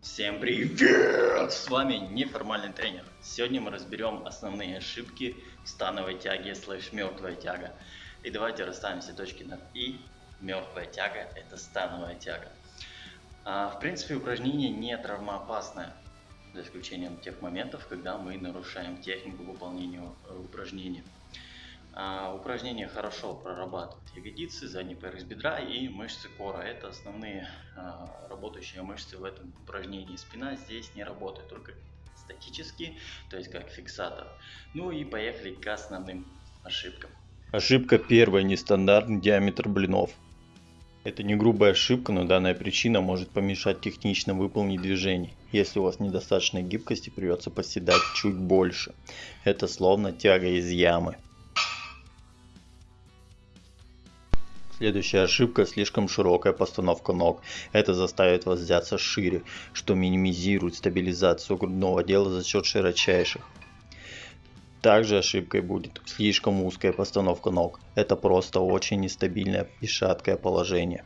Всем привет! С вами неформальный тренер. Сегодня мы разберем основные ошибки становой тяги слэш мертвая тяга. И давайте расставим все точки над И. Мертвая тяга это становая тяга. А, в принципе упражнение не травмоопасное. За исключением тех моментов, когда мы нарушаем технику выполнения э, упражнения. А, упражнение хорошо прорабатывает ягодицы, задний пояс бедра и мышцы кора. Это основные а, работающие мышцы в этом упражнении. Спина здесь не работает, только статически, то есть как фиксатор. Ну и поехали к основным ошибкам. Ошибка первая. Нестандартный диаметр блинов. Это не грубая ошибка, но данная причина может помешать технично выполнить движение. Если у вас недостаточной гибкости, придется поседать чуть больше. Это словно тяга из ямы. Следующая ошибка – слишком широкая постановка ног. Это заставит вас взяться шире, что минимизирует стабилизацию грудного отдела за счет широчайших. Также ошибкой будет слишком узкая постановка ног. Это просто очень нестабильное и шаткое положение.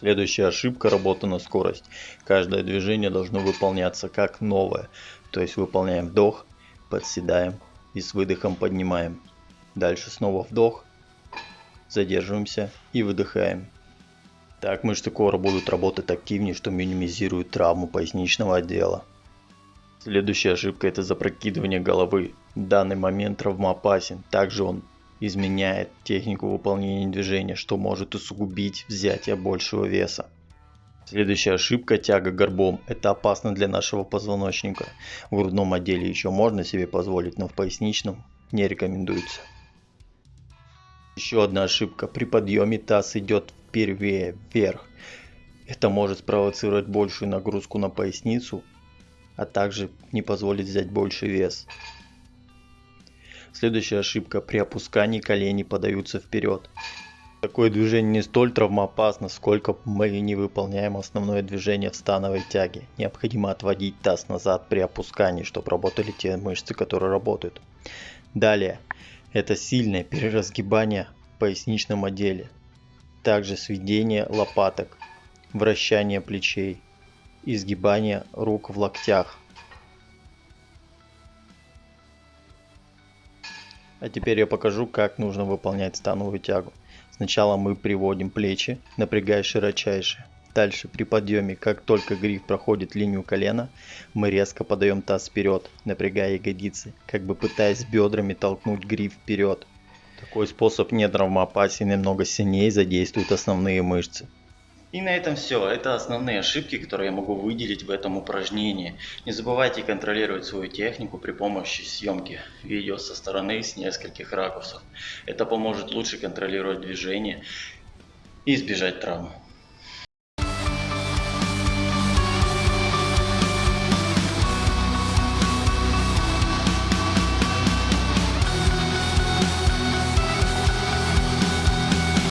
Следующая ошибка – работа на скорость. Каждое движение должно выполняться как новое. То есть выполняем вдох, подседаем и с выдохом поднимаем. Дальше снова вдох, задерживаемся и выдыхаем. Так мышцы кора будут работать активнее, что минимизирует травму поясничного отдела. Следующая ошибка это запрокидывание головы. Данный момент травмоопасен. Также он изменяет технику выполнения движения, что может усугубить взятие большего веса. Следующая ошибка – тяга горбом. Это опасно для нашего позвоночника. В грудном отделе еще можно себе позволить, но в поясничном не рекомендуется. Еще одна ошибка. При подъеме таз идет впервые вверх. Это может спровоцировать большую нагрузку на поясницу, а также не позволить взять больший вес. Следующая ошибка. При опускании колени подаются вперед. Такое движение не столь травмоопасно, сколько мы не выполняем основное движение в становой тяге. Необходимо отводить таз назад при опускании, чтобы работали те мышцы, которые работают. Далее, это сильное переразгибание в поясничном отделе. Также сведение лопаток, вращание плечей, изгибание рук в локтях. А теперь я покажу, как нужно выполнять становую тягу. Сначала мы приводим плечи, напрягая широчайшие. Дальше при подъеме, как только гриф проходит линию колена, мы резко подаем таз вперед, напрягая ягодицы, как бы пытаясь бедрами толкнуть гриф вперед. Такой способ не травмоопасен и намного сильнее задействует основные мышцы. И на этом все. Это основные ошибки, которые я могу выделить в этом упражнении. Не забывайте контролировать свою технику при помощи съемки видео со стороны с нескольких ракурсов. Это поможет лучше контролировать движение и избежать травм.